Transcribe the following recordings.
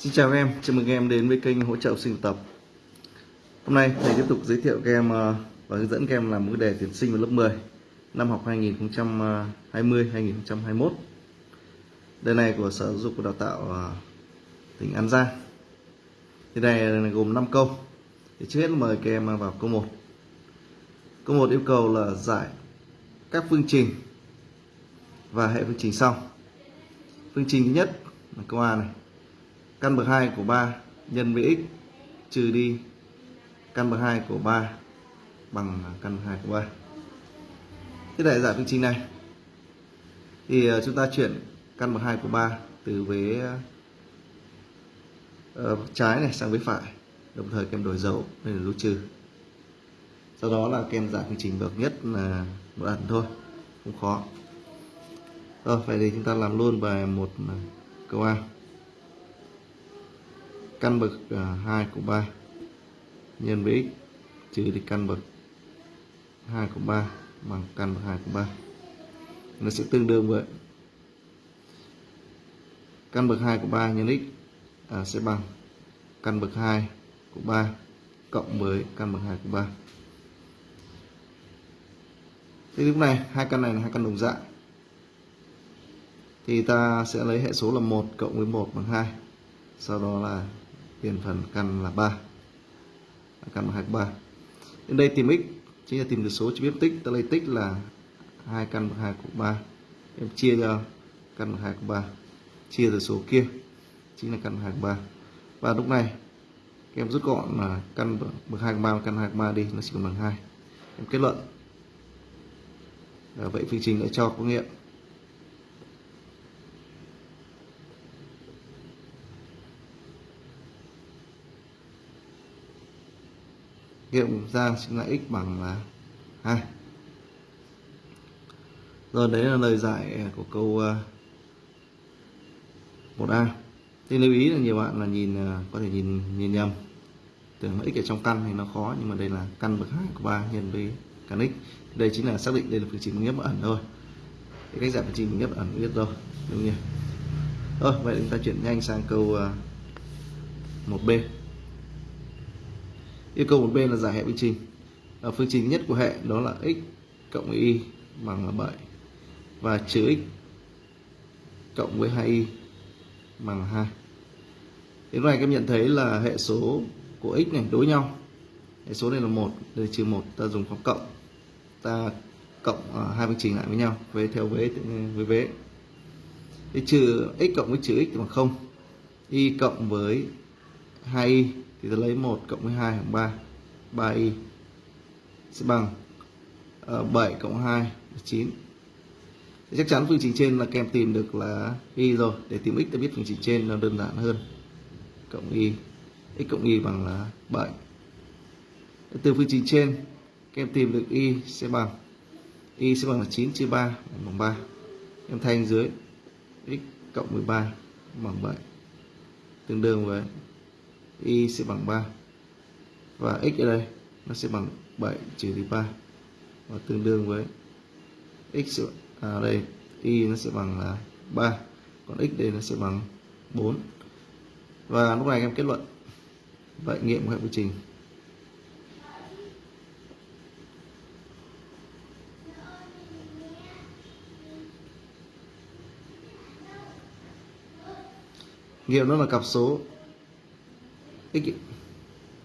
Xin chào các em, chào mừng các em đến với kênh hỗ trợ sinh tập. Hôm nay thầy tiếp tục giới thiệu các em ờ, và hướng dẫn các em làm một đề tuyển sinh vào lớp 10 năm học 2020-2021. Ờ, đề này của Sở Giáo dục và Đào tạo ờ, tỉnh An Giang. Thì đề này gồm 5 câu. Thì trước hết mời các em vào câu 1. Câu 1 yêu cầu là giải các phương trình và hệ phương trình sau. Phương trình thứ nhất là câu A này căn bậc 2 của 3 nhân với x trừ đi căn bậc 2 của 3 bằng căn bậc 2 của 3. Thế đại giải phương trình này thì ờ, chúng ta chuyển căn bậc 2 của 3 từ vế uh, trái này sang vế phải đồng thời kem đổi dấu nên là dấu trừ. Sau đó là kem giải phương trình bậc nhất là một ẩn thôi không khó. Rồi vậy thì chúng ta làm luôn bài một ờ, câu A căn bậc à, 2 của 3 nhân với x trừ đi căn bậc 2 của 3 bằng căn bậc 2 của 3 nó sẽ tương đương với căn bậc 2 của 3 nhân x à, sẽ bằng căn bậc 2 của 3 cộng với căn bậc 2 của 3 Thế lúc này hai căn này là hai căn đồng dạng. Thì ta sẽ lấy hệ số là 1 cộng với 1 bằng 2 sau đó là tiền phần căn là 3 à, căn bằng 23 đến đây tìm x chính là tìm được số chỉ biết tích. Ta lấy tích là hai căn bằng 2 cộng 3 em chia cho căn bằng 2 cộng 3 chia từ số kia chính là căn bằng 2 cộng 3 và lúc này các em rút gọn là căn bậc 2 của 3 căn 2 của 3 đi nó chỉ còn bằng 2 em kết luận. À, vậy phương trình đã cho có nghiệm nghiệm ra chính là x bằng là 2 rồi, đấy là lời giải của câu à, 1A thì lưu ý là nhiều bạn là nhìn à, có thể nhìn nhìn nhầm. Tưởng là x ở trong căn thì nó khó, nhưng mà đây là căn bậc 2 của 3 nhân với căn x. Đây chính là xác định đây là phương trình nghiệp ẩn thôi. Cái cách giải phương trình nghiệp ẩn biết rồi, đúng nhỉ? Rồi vậy chúng ta chuyển nhanh sang câu à, 1b yêu cầu một bên là giải hệ phương trình ở phương trình nhất của hệ đó là x cộng với y bằng là 7 và trừ x cộng với 2y bằng 2 đến này các em nhận thấy là hệ số của x này đối nhau. Hệ số này là một đây trừ một ta dùng phép cộng. Ta cộng uh, hai phương trình lại với nhau với theo vế với vế thì trừ x cộng với trừ x bằng không. Y cộng với 2y thì ta lấy 1 cộng với 2 bằng 3 3y sẽ bằng ờ, uh, 7 cộng 2 là 9 thì chắc chắn phương trình trên là kèm tìm được là y rồi. Để tìm x ta biết phương trình trên nó đơn giản hơn. Cộng y x cộng y bằng là 7 từ phương trình trên các em tìm được y sẽ bằng y sẽ bằng là 9 chia 3 bằng 3 em thay dưới x cộng 13 bằng 7 tương đương với y sẽ bằng 3 và x ở đây, nó sẽ bằng 7 trừ đi 3 và tương đương với x à đây, y nó sẽ bằng là 3 còn x đây nó sẽ bằng 4 và lúc này em kết luận. Vậy nghiệm của hệ quy trình. Nghiệm nó là cặp số x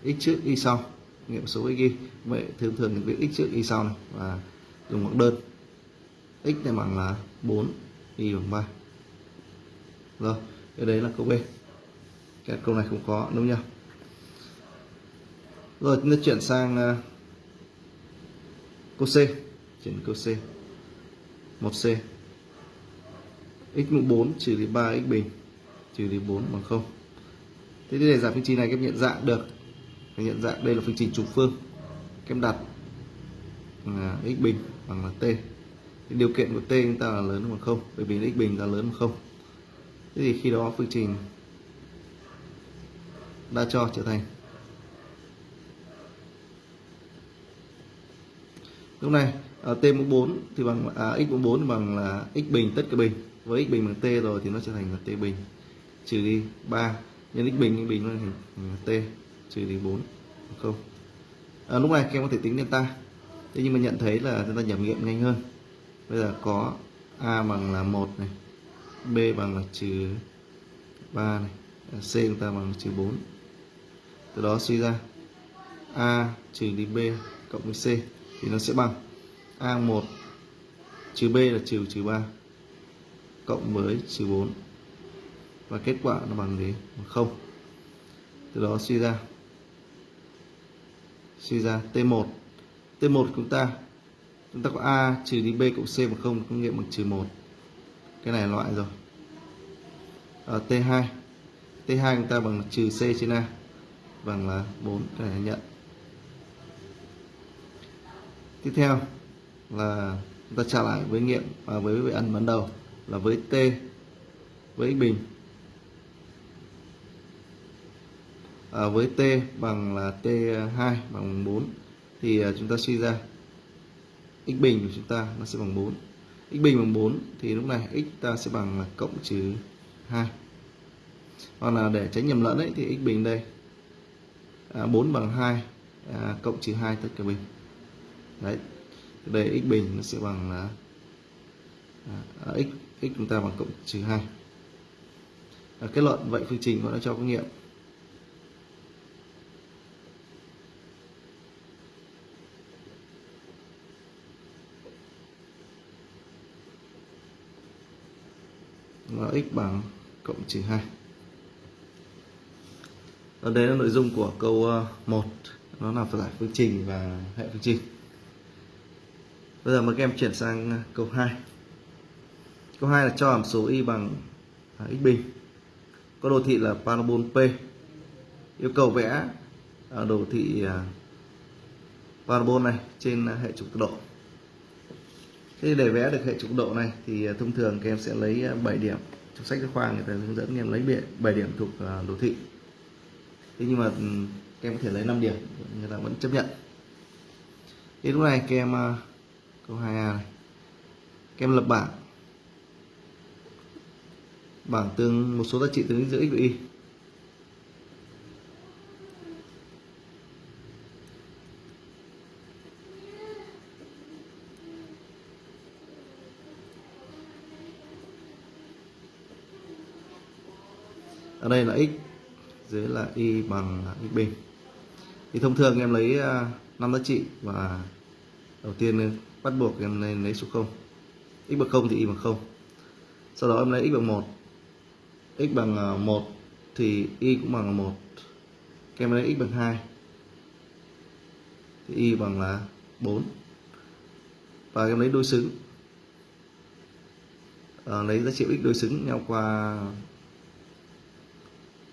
x trước y sau. Nghiệm số x y vậy thường thường viết x trước y sau này. Và dùng bằng đơn. X này bằng là 4 y bằng 3 rồi, cái đấy là câu B. Cái câu này không có, đúng không rồi, chúng ta chuyển sang à, câu C. Chuyển câu C. 1C x mũ 4 trừ đi 3 x bình, trừ đi 4 bằng 0 thế để giải phương trình này các em nhận dạng được. Các nhận dạng đây là phương trình trục phương. Các em đặt là x bình bằng là t. Thì điều kiện của t chúng ta là lớn hơn bằng không bởi vì x bình là lớn hơn không. Thế thì khi đó phương trình đã cho trở thành. Lúc này à, t mũ 4 thì bằng à, x mũ 4 thì bằng là x bình tất cả bình. Với x bình bằng t rồi thì nó trở thành là t bình. Trừ đi 3 nhân x bình bình là hình t trừ đi 4 không. À, lúc này các em có thể tính delta. Thế nhưng mà nhận thấy là chúng ta nhẩm nghiệm nhanh hơn. Bây giờ có a bằng là một này b bằng là trừ 3 này à, c chúng ta bằng trừ 4 từ đó suy ra a trừ đi b cộng với c thì nó sẽ bằng a1 trừ b là trừ trừ 3 cộng với trừ 4 và kết quả nó bằng gì? Bằng không. Từ đó suy ra. Suy ra t1 t1 chúng ta chúng ta có a trừ đi b cộng c bằng không có nghiệm bằng trừ 1 cái này loại rồi. Ở t2 t2 chúng ta bằng trừ c trên a, bằng là 4 cái này nhận. Tiếp theo là chúng ta trả lại với nghiệm và với với ẩn ban đầu là với t, với x bình. À, với t bằng là t2 bằng 4 thì à, chúng ta suy ra x bình của chúng ta nó sẽ bằng 4 x bình bằng 4 thì lúc này x ta sẽ bằng là cộng trừ 2 hoặc là để tránh nhầm lẫn ấy thì x bình đây à, 4 bằng 2 à, cộng trừ 2 tất cả bình. Đấy đây x bình nó sẽ bằng là à, à, x x chúng ta bằng cộng trừ 2 à, kết luận vậy phương trình cũng đã cho có nghiệm. Và x bằng cộng trừ 2 ở đây là nội dung của câu ờ, 1 nó là giải phương trình và hệ phương trình. Bây giờ mời các em chuyển sang ờ, câu 2 câu 2 là cho hàm số y bằng à, x bình. Có đồ thị là parabol P. Yêu cầu vẽ à, đồ thị à, parabol này trên hệ trục tọa độ thế để vẽ được hệ trục độ này thì à, thông thường các em sẽ lấy à, 7 điểm trong sách giáo khoa, người ta hướng dẫn các em lấy 7 điểm thuộc à, đồ thị. Thế nhưng mà các em có thể lấy 5 điểm, người ta vẫn chấp nhận. Thế lúc này các em câu 2A này. Các em lập bảng. Bảng tương, một số giá trị tương ứng giữa x và y. ở đây là x dưới là y bằng x bình thì thông thường em lấy à, 5 giá trị và đầu tiên bắt buộc em nên lấy số 0 x bằng 0 thì y bằng 0 sau đó em lấy x bằng 1 x bằng à, 1 thì y cũng bằng 1 em lấy x bằng 2 thì y bằng là 4 và em lấy đôi xứng. À, lấy giá trị x đối xứng nhau qua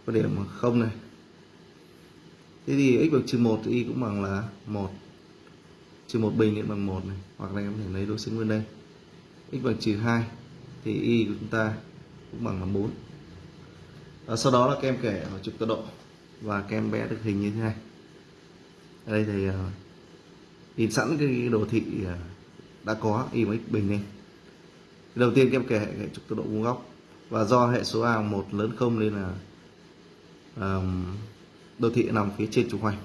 có điểm bằng 0 này. Thế thì x bằng trừ 1 thì y cũng bằng là 1 trừ một bình thì bằng một này. Hoặc là em có thể lấy đối xứng bên đây. x bằng trừ 2 thì y của chúng ta cũng bằng là 4 và sau đó là các em kể ở trục tọa độ. Và các em vẽ được hình như thế này. Ở đây thì uh, in sẵn cái đồ thị uh, đã có y bằng x bình lên đầu tiên các em kể hệ trục tọa độ vuông góc. Và do hệ số a 1 lớn không nên là đô thị nằm phía trên trục hoành.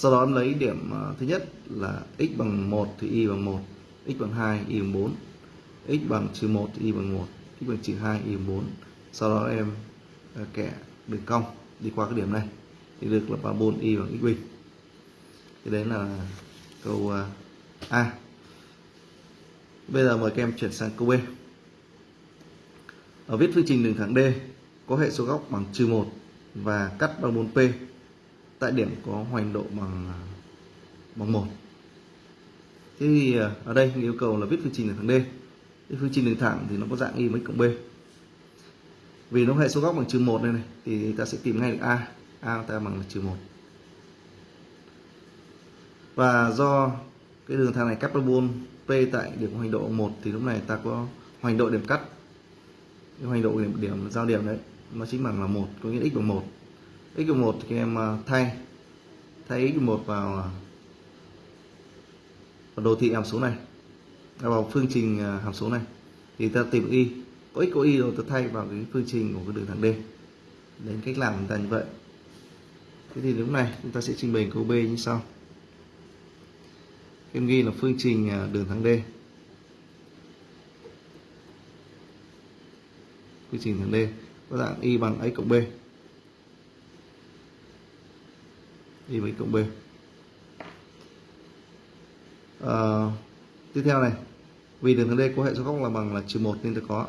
Sau đó em lấy điểm ờ, thứ nhất là x bằng 1 thì y bằng 1 x bằng 2 y bằng 4 x bằng trừ 1 thì y bằng 1 x bằng trừ 2 y bằng 4 sau đó em ờ, kẻ đường cong đi qua cái điểm này thì được là parabol y bằng x bình thì đấy là câu ờ, A. Bây giờ mời các em chuyển sang câu B. Ở viết phương trình đường thẳng D có hệ số góc bằng trừ 1 và cắt bằng 4P tại điểm có hoành độ bằng à, bằng một. Thế thì à, ở đây yêu cầu là viết phương trình đường thẳng D. Cái phương trình đường thẳng thì nó có dạng y mấy cộng b. Vì nó hệ số góc bằng trừ một đây này thì ta sẽ tìm ngay được a. A ta bằng là trừ một. Và do cái đường thẳng này cắt parabol p tại điểm hoành độ 1 thì lúc này ta có hoành độ điểm cắt. Cái hoành độ điểm, điểm giao điểm đấy nó chính bằng là một có nghĩa x bằng một. x bằng một thì em à, thay. Thay x bằng một vào, à, vào đồ thị hàm số này. À, vào phương trình hàm số này. Thì ta tìm y có x có y rồi ta thay vào cái phương trình của cái đường thẳng D. Đến cách làm chúng ta như vậy. Thế thì lúc này chúng ta sẽ trình bày câu B như sau. Em ghi là phương trình đường thẳng D. Phương trình thẳng D có dạng y bằng x cộng b. Y bằng x cộng b. À, tiếp theo này. Vì đường thẳng D có hệ số góc là bằng là trừ một nên ta có.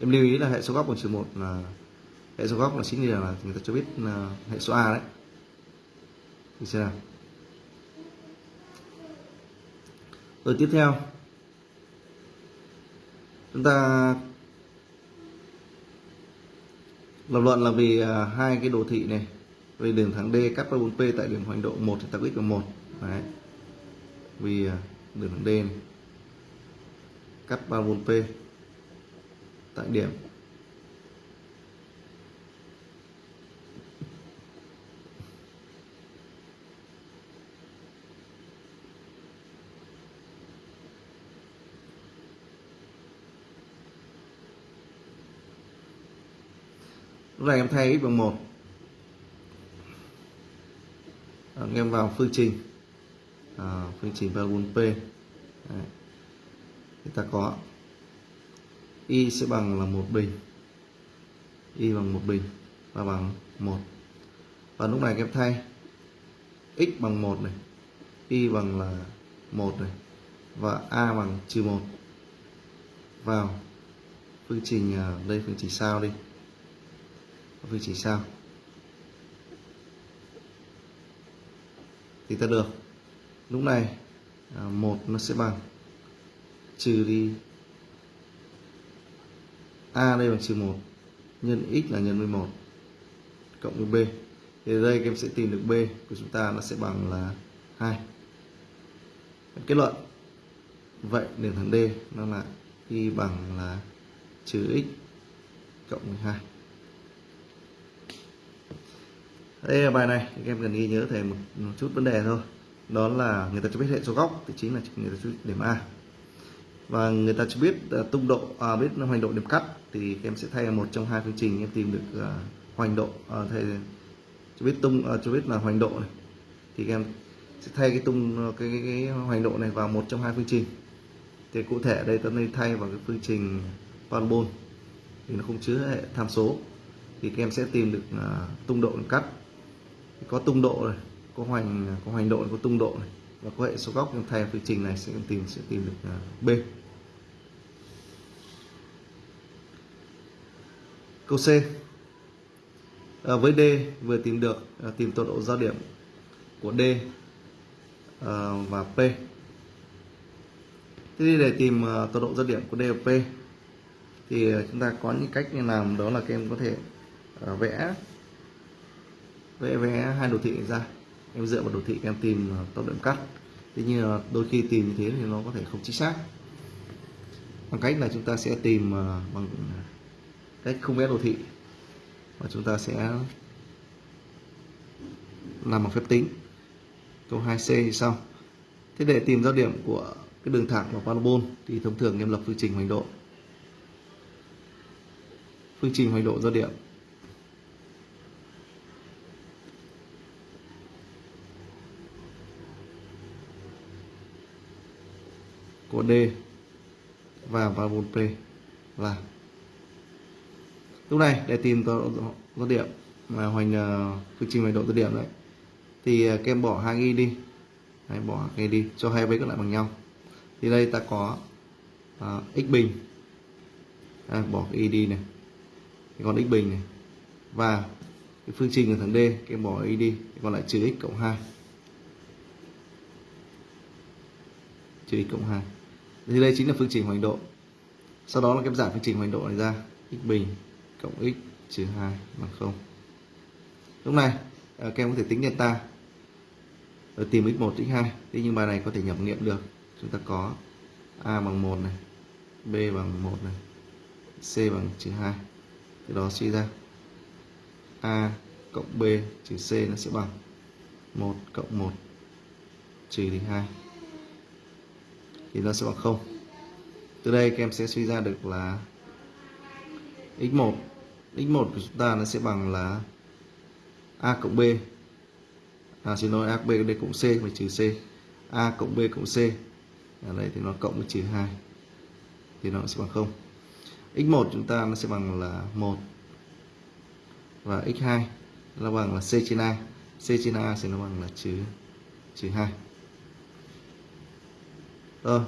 Em lưu ý là hệ số góc bằng trừ một là hệ số góc là chính là người ta cho biết là hệ số a đấy. Thì xem nào. Rồi tiếp theo. Chúng ta lập luận là vì ờ, hai cái đồ thị này, về đường thẳng D cắt 4P tại điểm hoành độ 1 thì ta x bằng 1 đấy. Vì ờ, đường thẳng D này. Cắt 34P tại điểm lúc này em thay x bằng 1 anh à, em vào phương trình. À, phương trình parabola p. Đấy. thì ta có y sẽ bằng là một bình. Y bằng một bình và bằng một. Và lúc này em thay x bằng một này y bằng là một này và a bằng trừ một. Vào phương trình à, đây phương trình sao đi vị trí sao? Thì ta được. Lúc này à, một nó sẽ bằng trừ đi a đây bằng trừ một nhân x là nhân với một cộng với b. Thì ở đây các em sẽ tìm được b của chúng ta, nó sẽ bằng là 2 kết luận. Vậy đường thẳng D nó là y bằng là trừ x cộng 12 đây là bài này các em cần ghi nhớ thầy một, một chút vấn đề thôi. Đó là người ta cho biết hệ số góc thì chính là người ta cho biết điểm A. Và người ta cho biết à, uh, tung độ à, biết hoành độ điểm cắt thì các em sẽ thay một trong hai phương trình em tìm được uh, hoành độ à, uh, thầy cho biết tung uh, cho biết là hoành độ này. Thì các em sẽ thay cái tung cái, cái, cái hoành độ này vào một trong hai phương trình. Thì cụ thể đây ta nên thay vào cái phương trình parabol thì nó không chứa hệ tham số. Thì các em sẽ tìm được uh, tung độ điểm cắt có tung độ này có hoành có hoành độ có tung độ này. Và có hệ số góc em thay phương trình này sẽ tìm sẽ tìm được à, b. Câu c. À, với d vừa tìm được à, tìm tọa độ giao điểm của d à, và p. Thế để tìm uh, tọa độ giao điểm của d và p thì à, chúng ta có những cách như làm đó là các em có thể uh, vẽ vẽ vẽ hai đồ thị ra. Em dựa vào đồ thị em tìm à, tốc độ cắt. Tuy nhiên là đôi khi tìm như thế thì nó có thể không chính xác. Bằng cách là chúng ta sẽ tìm à, bằng cách không vẽ đồ thị và chúng ta sẽ làm bằng phép tính. Câu 2C như sau thế để tìm giao điểm của cái đường thẳng và parabol thì thông thường em lập phương trình hoành độ. Phương trình hoành độ giao điểm của D và parabol P. Là lúc này để tìm tọa điểm mà hoành ờ, uh, phương trình về độ tọa điểm đấy thì uh, kem bỏ hai y đi. Hay bỏ cái đi cho hai bên còn lại bằng nhau. Thì đây ta có uh, x bình. À, bỏ cái y đi này. Thì còn x bình này. Và cái phương trình của thằng D kem bỏ y đi thì còn lại trừ x cộng 2 trừ x cộng 2 thì đây chính là phương trình hoành độ. Sau đó là cái giải phương trình hoành độ này ra. X bình cộng x trừ 2 bằng 0 lúc này à, các em có thể tính delta. Rồi tìm x1 x2 thế nhưng bài này có thể nhập nghiệm được. Chúng ta có a bằng 1 này, b bằng 1 này, c bằng trừ 2 thì đó suy ra, a cộng b trừ c nó sẽ bằng 1 cộng 1 trừ đi 2 thì nó sẽ bằng 0 từ đây các em sẽ suy ra được là x1 x1 của chúng ta nó sẽ bằng là a cộng b. À, xin lỗi a cộng b đây cộng c phải trừ c. A cộng b cộng c. Ở đây thì nó cộng với trừ 2 thì nó sẽ bằng 0 x1 chúng ta nó sẽ bằng là 1 và x2 nó bằng là c trên a. C trên a sẽ nó bằng là trừ trừ 2 rồi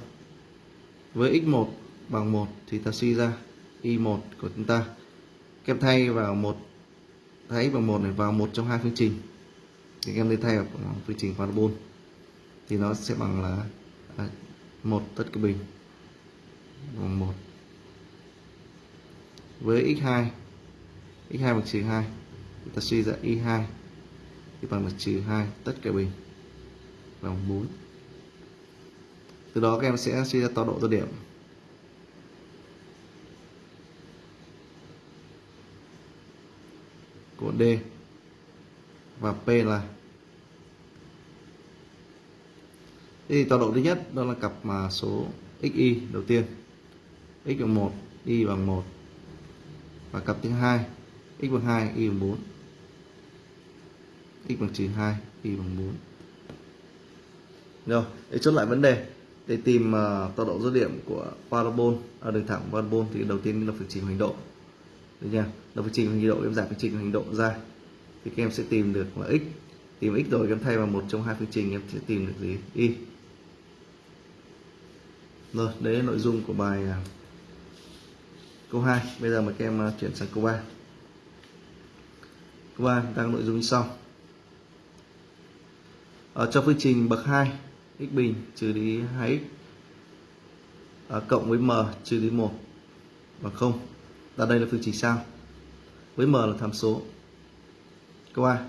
với x1 bằng 1 thì ta suy ra y1 của chúng ta. Kèm thay vào một thấy bằng một này vào một trong hai phương trình. Thì em lấy thay vào phương trình parabol thì nó sẽ bằng là à, một tất cả bình bằng một. Với x2 x2 bằng trừ 2 thì ta suy ra y2 thì bằng là trừ 2 tất cả bình bằng 4 từ đó các em sẽ suy ra tọa độ tô điểm. Của D và P là Thế thì tọa độ thứ nhất đó là cặp mà số xy đầu tiên. X bằng 1 y bằng 1 và cặp thứ hai, x bằng 2 y bằng 4 x bằng trừ 2 y bằng 4 rồi để chốt lại vấn đề để tìm uh, tọa độ dứt điểm của parabol ở à, đường thẳng parabol thì đầu tiên là phương trình hoành độ. Được chưa? Là phương trình hoành độ em giải phương trình hoành độ ra. Thì các em sẽ tìm được là x. Tìm x rồi em thay vào một trong hai phương trình em sẽ tìm được gì? Y. Rồi đấy là nội dung của bài uh, câu 2 bây giờ mời các em uh, chuyển sang câu 3 câu 3 đang nội dung như sau. Ờ, ở trong phương trình bậc 2 x bình trừ đi 2x à, cộng với m trừ đi 1 bằng 0 và đây là phương trình sao. Với m là tham số. Câu A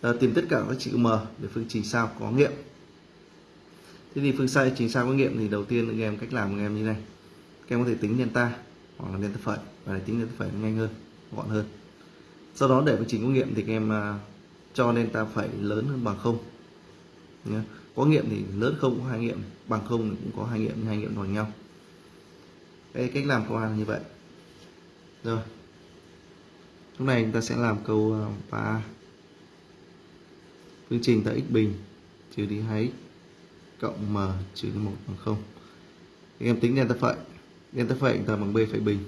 à, tìm tất cả các trị m để phương trình sao có nghiệm. Thế thì phương sai trình sao có nghiệm thì đầu tiên các em cách làm của em như này. Các em có thể tính delta hoặc là delta phẩy và tính delta phẩy nhanh hơn gọn hơn. Sau đó để phương trình có nghiệm thì các em uh, cho delta phẩy lớn hơn bằng không. Nhé có nghiệm thì lớn không có hai nghiệm, bằng không thì cũng có hai nghiệm hai nghiệm bằng nhau. Đây cách làm câu A như vậy. Rồi. Lúc này chúng ta sẽ làm câu ờ, ba phương trình tại x bình trừ đi 2x cộng m trừ đi 1 bằng 0 thì em tính delta phẩy. Delta phẩy chúng ta bằng b phẩy bình.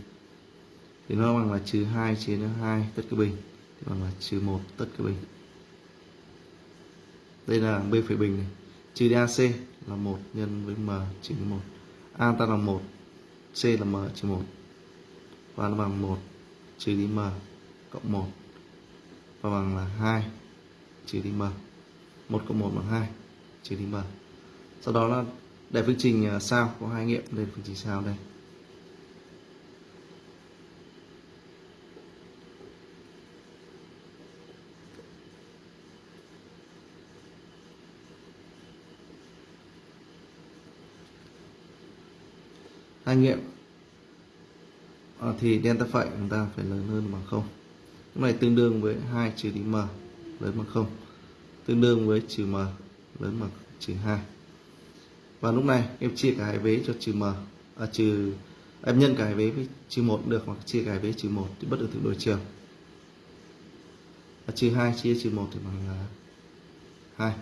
Thì nó bằng là trừ 2 chia cho 2 tất cả bình. Thì bằng là trừ 1 tất cả bình. Đây là b phẩy bình này trừ đi AC là 1 nhân với M trừ 1 A ta là 1 C là M trừ 1 và nó bằng 1 trừ đi M cộng 1 và bằng là 2 trừ đi M. 1 cộng 1 bằng 2 trừ đi M. Sau đó là để phương trình à, sao? Có hai nghiệm lên phương trình sao đây. Hai nghiệm. À, thì delta phẩy chúng ta phải lớn hơn bằng không. Lúc này tương đương với 2 trừ đi m lớn bằng không. Tương đương với trừ m lớn bằng trừ 2 và lúc này em chia cả hai vế cho trừ m. À, trừ em nhân cả hai vế với trừ 1 được hoặc chia cả hai vế trừ 1 thì bất được thượng đổi chiều. À, trừ 2 chia trừ 1 thì bằng là 2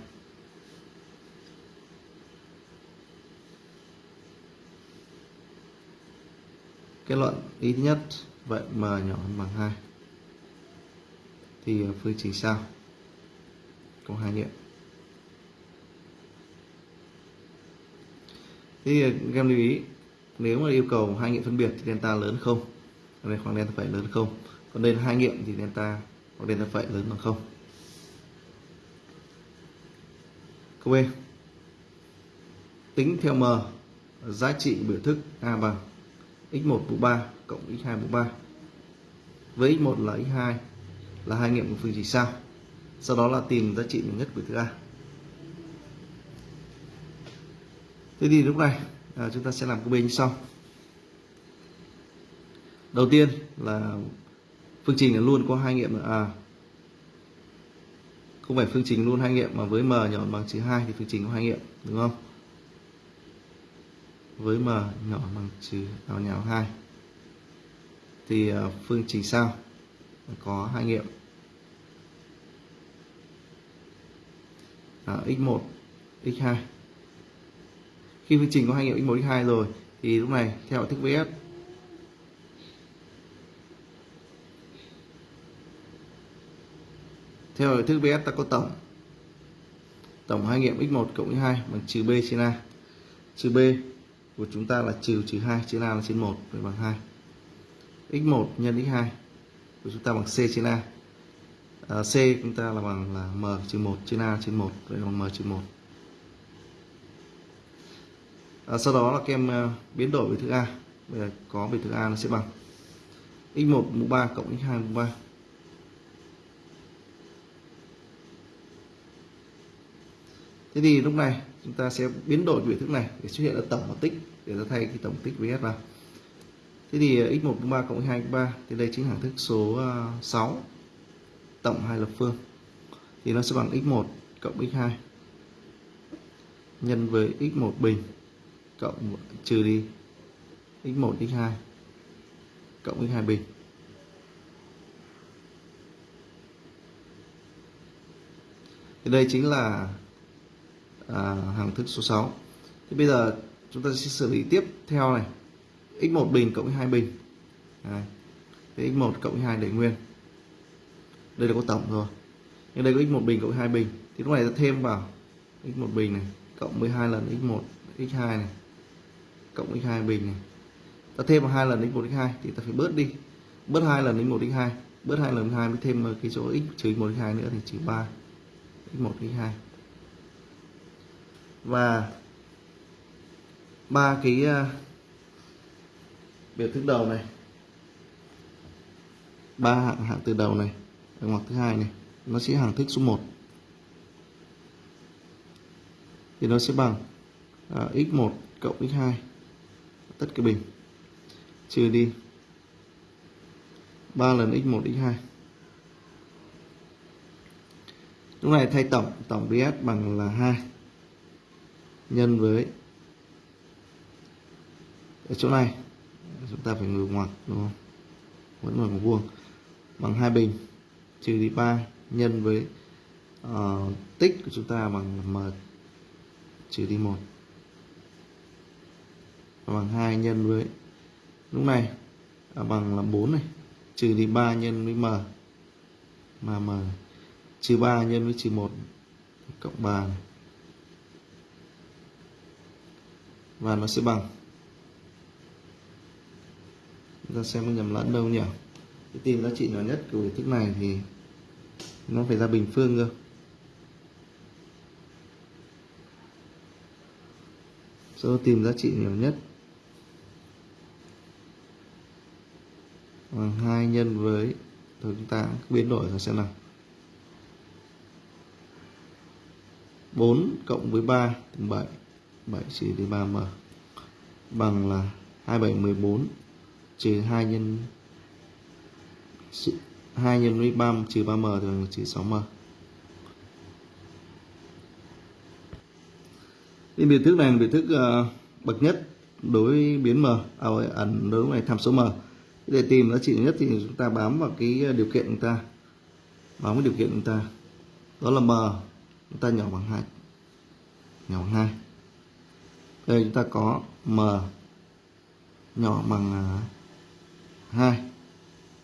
kết luận ít nhất, vậy m nhỏ hơn bằng 2 thì ờ, phương trình sao? Có hai nghiệm thì, các em lưu ý, nếu mà yêu cầu hai nghiệm phân biệt thì delta lớn không? Đây khoảng delta phẩy lớn không? Còn đây là hai nghiệm thì delta, hoặc delta phẩy lớn bằng không? Câu B. Tính theo m, giá trị biểu thức a bằng x1 mũ 3 cộng x2 mũ 3 với x1 là x2 là hai nghiệm của phương trình sao. Sau đó là tìm giá trị nhỏ nhất của thứ A. Thế thì lúc này à, chúng ta sẽ làm câu B như sau. Đầu tiên là phương trình là luôn có hai nghiệm à không phải phương trình luôn hai nghiệm mà với m nhỏ bằng trừ 2 thì phương trình có hai nghiệm đúng không? Với m nhỏ bằng trừ ao nhỏ 2 thì ờ, phương trình sau có hai nghiệm. À, x1 x2 khi phương trình có hai nghiệm x1 x2 rồi thì lúc này theo thức vs. Theo thức vs ta có tổng. Tổng hai nghiệm x1 cộng x2 bằng trừ b trên a. Trừ b của chúng ta là trừ trừ 2 trên a là trên 1 vậy bằng 2 x1 nhân x2 của chúng ta bằng c trên a. À, c chúng ta là bằng là m trừ 1 trên a trên 1 vậy bằng m trừ 1 à, sau đó là kem uh, à, biến đổi về thức a. Bây giờ có về thức a nó sẽ bằng x1 mũ 3 cộng x2 mũ 3 thế thì lúc này chúng ta sẽ biến đổi biểu thức này để xuất hiện là tổng mặt tích để ta thay cái tổng tích với s vào. Thế thì x1 mũ 3 cộng x2 mũ 3 thì đây chính là thức số ờ, 6 tổng hai lập phương. Thì nó sẽ bằng x1 cộng x2 nhân với x1 bình cộng, trừ đi x1 x2 cộng x2 bình. Thì đây chính là à, hàng thức số 6 thì bây giờ chúng ta sẽ xử lý tiếp theo này. X1 bình cộng 2 bình. Đấy. Thế x1 cộng 2 để nguyên. Đây là có tổng rồi. Nhưng đây có x1 bình cộng 2 bình. Thì lúc này ta thêm vào x1 bình này cộng 12 lần x1 x2 này cộng x2 bình này. Ta thêm vào hai lần x1 x2 thì ta phải bớt đi. Bớt hai lần x1 x2 bớt hai lần x2 mới thêm cái chỗ x trừ 1 x2 nữa thì trừ 3 x1 x2 và ba cái ờ, biểu thức đầu này. Ba hạng hạng từ đầu này ở ngoặc thứ hai này nó sẽ hàng thức số 1 thì nó sẽ bằng ờ, uh, x1 cộng x2 tất cả bình. Trừ đi. 3 lần x1 x2 lúc này thay tổng tổng bs bằng là 2 nhân với ở chỗ này. Chúng ta phải ngược ngoặc đúng không? Vẫn là vuông. Bằng hai bình trừ đi 3 nhân với uh, tích của chúng ta bằng m trừ đi 1 bằng 2 nhân với lúc này à, bằng là 4 này trừ đi 3 nhân với m. Mà m trừ 3 nhân với trừ 1 cộng 3 này. Và nó sẽ bằng. Chúng ta xem có nhầm lẫn đâu nhỉ? Cái tìm giá trị nhỏ nhất của thức này thì nó phải ra bình phương cơ. Số tìm giá trị nhỏ nhất bằng hai nhân với, thôi chúng ta biến đổi ra xem nào. 4 cộng với 3 bằng 7 7 trừ đi 3m bằng là 2714 trừ 2 nhân 2 nhân với 3 trừ 3m thì bằng trừ 6m Cái biểu thức này là biểu thức uh, ờ, bậc nhất đối với biến m à, ẩn à, đối với tham số m. Để tìm giá trị nhất thì chúng ta bám vào cái ờ, điều kiện chúng ta. Bám cái điều kiện chúng ta. Đó là m chúng ta nhỏ bằng hai nhỏ bằng hai đây chúng ta có m nhỏ bằng à, 2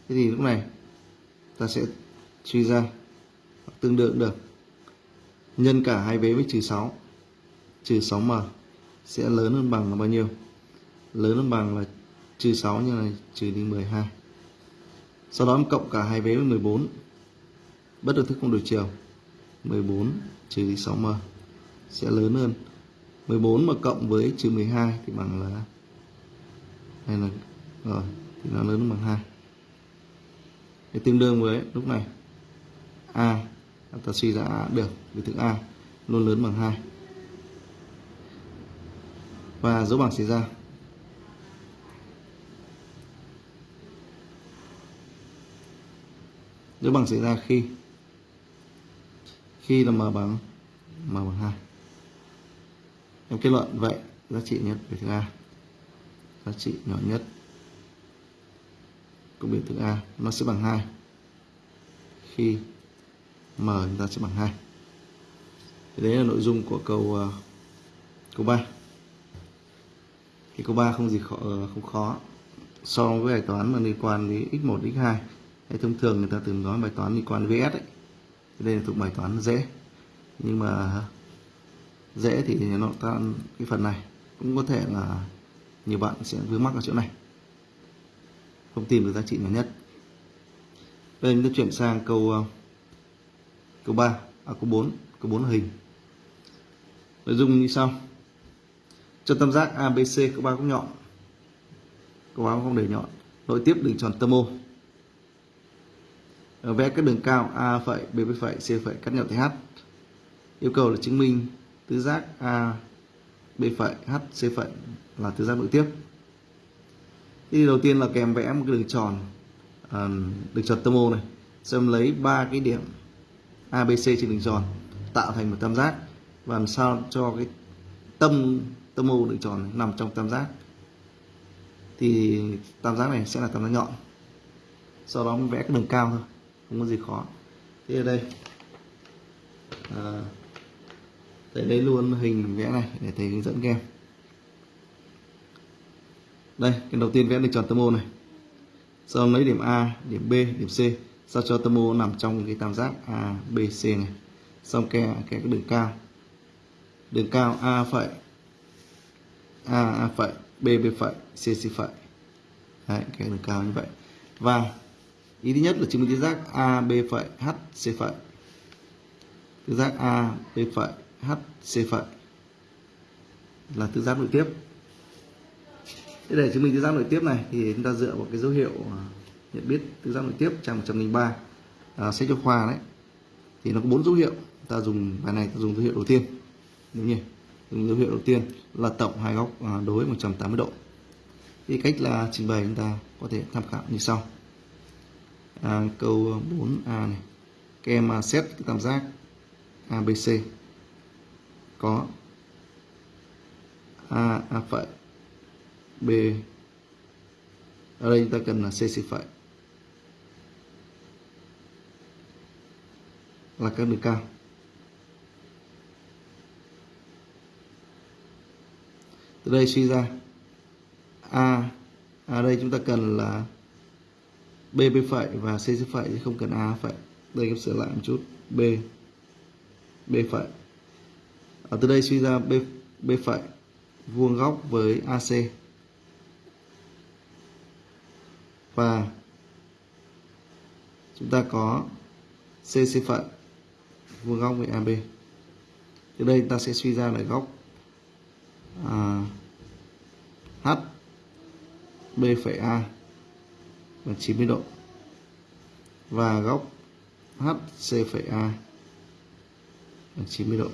thế thì lúc này ta sẽ suy ra tương đương được. Nhân cả hai vế với trừ 6 trừ 6m sẽ lớn hơn bằng là bao nhiêu? Lớn hơn bằng là trừ 6 như này trừ đi 12 sau đó em cộng cả hai vế với 14 bất được thức không đổi chiều. 14 trừ đi 6m sẽ lớn hơn. 14 mà cộng với trừ 12 thì bằng là đây là, rồi, thì nó lớn bằng 2 để tương đương với lúc này, a, ta suy ra a, được biểu thức a, luôn lớn bằng 2 và dấu bằng xảy ra. Dấu bằng xảy ra khi khi là m bằng m bằng 2 em kết luận vậy giá trị nhất biểu thức a. Giá trị nhỏ nhất của biểu thức a nó sẽ bằng 2 khi m chúng ta sẽ bằng 2 thì đấy là nội dung của câu uh, câu 3 thì câu 3 không gì khó, uh, ờ, không khó. So với bài toán mà liên quan đến x1 x2 hay thông thường người ta từng nói bài toán liên quan đến VS ấy. Thì đây là thuộc bài toán dễ. Nhưng mà dễ thì nó tan cái phần này. Cũng có thể là nhiều bạn sẽ vướng mắc ở chỗ này. Không tìm được giá trị nhỏ nhất. Đây, chúng ta chuyển sang câu ờ, câu 3 à câu 4 câu 4 là hình. Nội dung như sau. Cho tam giác ABC có ba góc nhọn. Có ba góc để nhọn. Nội tiếp đường tròn tâm ô vẽ các đường cao A phẩy, B phẩy, C phẩy, cắt nhỏ thì H yêu cầu là chứng minh tứ giác A B phẩy H C phẩy là tứ giác nội tiếp. Thì đầu tiên là kèm vẽ một cái đường tròn à, đường tròn tâm ô này. Xong lấy ba cái điểm ABC trên đường tròn tạo thành một tam giác. Và làm sao cho cái tâm tâm ô đường tròn này nằm trong tam giác. Thì tam giác này sẽ là tam giác nhọn. Sau đó mình vẽ cái đường cao thôi không có gì khó. Thế ở đây à, thầy lấy luôn hình vẽ này để thầy hướng dẫn các em. Đây cái đầu tiên vẽ đường tròn tâm ô này. Sau lấy điểm A điểm B điểm C. Sao cho tâm ô nằm trong cái tam giác A B C này. Xong kè kè cái đường cao. Đường cao A phẩy A A phẩy B B phẩy C C phẩy. Đấy, cái đường cao như vậy. Và ý thứ nhất là chứng minh tứ giác A B phẩy H C phẩy. Tứ giác A B phẩy H C phẩy là tứ giác nội tiếp. Thế để chứng minh tứ giác nội tiếp này thì chúng ta dựa vào cái dấu hiệu à, nhận biết tứ giác nội tiếp trang 103 à, sách giáo khoa đấy. Thì nó có bốn dấu hiệu. Ta dùng bài này ta dùng dấu hiệu đầu tiên. Đúng nhỉ? Dùng dấu hiệu đầu tiên là tổng hai góc à, đối 180 độ. Thì cách là trình bày chúng ta có thể tham khảo như sau. À, câu 4a này. Các em à, xét tam giác ABC có A A phẩy, B. Ở đây chúng ta cần là C C phẩy. Là các đường cao. Từ đây suy ra, a ở đây chúng ta cần là b b phẩy và c c phẩy chứ không cần a phẩy. Đây em sửa lại một chút. B b phẩy ở từ đây suy ra b b phẩy vuông góc với ac và chúng ta có c c phẩy vuông góc với AB từ đây ta sẽ suy ra là góc à, H B phẩy A là 90 độ. Và góc HC phẩy A là 90 độ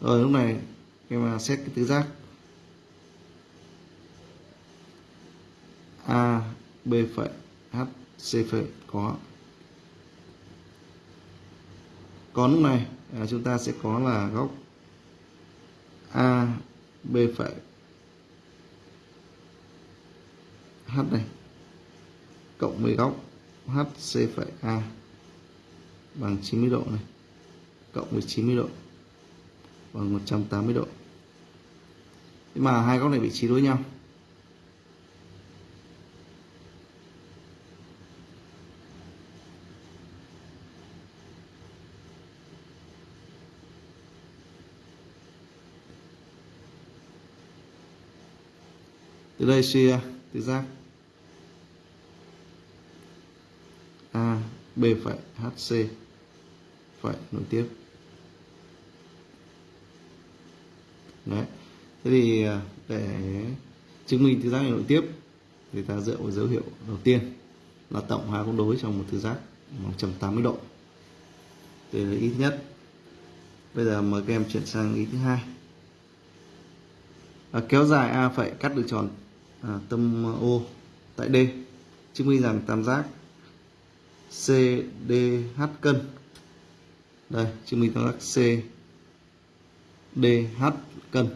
rồi lúc này em xét cái tứ giác. A B phẩy H C phẩy có. Còn lúc này à, chúng ta sẽ có là góc A B phẩy H này cộng với góc HC phẩy A bằng 90 độ này cộng với 90 độ. Vâng, bằng 180 độ. Thế mà hai góc này vị trí đối nhau. Từ đây suy ra tứ giác. A, B phải HC phải nối tiếp. Đấy. Thế thì à, để chứng minh tứ giác này nội tiếp thì ta dựa vào dấu hiệu đầu tiên là tổng hai góc đối trong một tứ giác 180 độ. Đây là ý thứ nhất. Bây giờ mời các em chuyển sang ý thứ hai. À, kéo dài a phẩy cắt được tròn à, tâm O tại D chứng minh rằng tam giác CDH cân. Đây chứng minh tam giác C dh cân.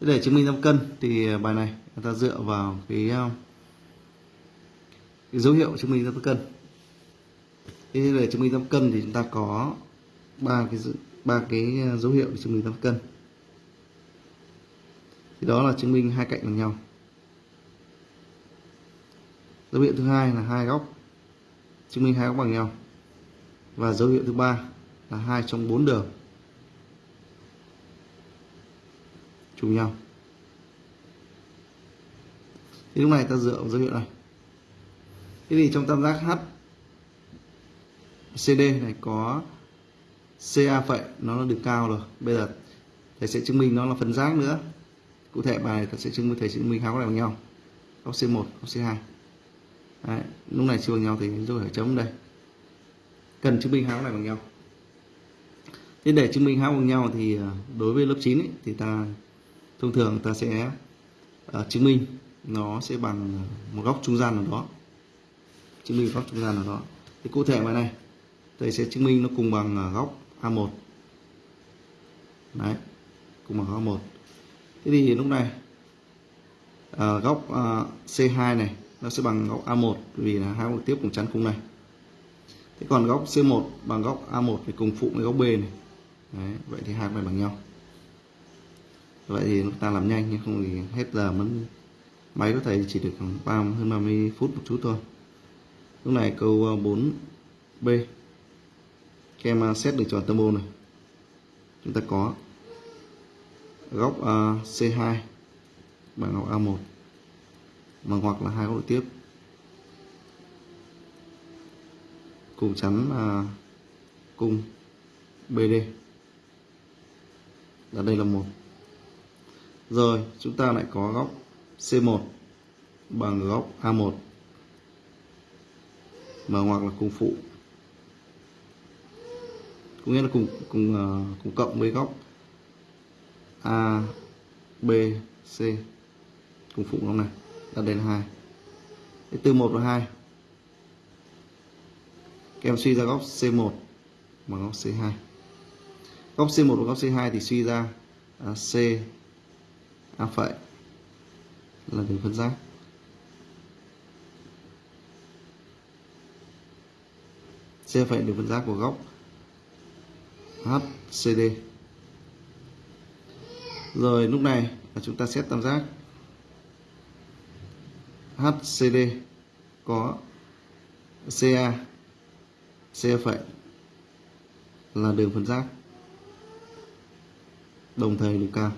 Để chứng minh tam cân thì bài này người ta dựa vào cái, um, cái dấu hiệu chứng minh tam cân. Thế để chứng minh tam cân thì chúng ta có ba cái ba cái uh, dấu hiệu để chứng minh tam cân. Thì đó là chứng minh hai cạnh bằng nhau. Dấu hiệu thứ hai là hai góc chứng minh hai góc bằng nhau. Và dấu hiệu thứ ba là hai trong bốn đường. Trùng nhau. Thì lúc này ta dựa vào dấu hiệu này. Thế thì trong tam giác H CD này có CA phẩy nó là được cao rồi. Bây giờ thầy sẽ chứng minh nó là phần giác nữa. Cụ thể bài này ta sẽ chứng minh thầy sẽ chứng minh hai góc này bằng nhau. Góc C1 góc C2 Đấy, lúc này chưa bằng nhau thì rồi phải chấm đây. Cần chứng minh hai góc này bằng nhau. Thế để chứng minh hai góc bằng nhau thì à, đối với lớp 9 ấy, thì ta thông thường ta sẽ uh, chứng minh nó sẽ bằng một góc trung gian nào đó. Chứng minh góc trung gian nào đó. Thì cụ thể bài này thầy sẽ chứng minh nó cùng bằng à, góc A1 đấy cùng bằng góc A1 thế thì lúc này uh, góc uh, C2 này nó sẽ bằng góc A1 vì là hai góc tiếp cùng chắn cùng này. Thế còn góc C1 bằng góc A1 thì cùng phụ với góc B này. Đấy, vậy thì hai này bằng nhau vậy thì chúng ta làm nhanh nhưng không thì hết giờ mất máy có thể chỉ được khoảng 30, hơn 30 phút một chút thôi. Lúc này câu 4b ờ, các em ờ, xét được tròn tâm này. Chúng ta có góc ờ, uh, C2 bằng góc A1 mà hoặc là hai góc tiếp. Cùng chắn ờ, uh, cung BD là đây là một rồi chúng ta lại có góc C1 bằng góc A1 mà ngoặc là cùng phụ. Có nghĩa là cùng cùng uh, cùng cộng với góc A B C. Cùng phụ góc này là đây hai. Từ 1 và 2 các em suy ra góc C1 bằng góc C2 góc C1 và góc C2 thì suy ra uh, C À, A phẩy là đường phân giác C phẩy đường phân giác của góc HCD rồi, lúc này là chúng ta xét tam giác. HCD có CA c phẩy là đường phân giác. Đồng thời đường cao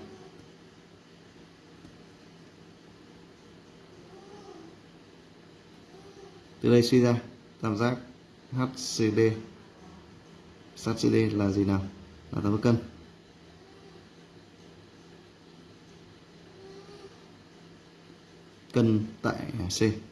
từ đây suy ra, tam giác HCD HCD là gì nào? Là tam giác cân. Cân tại C.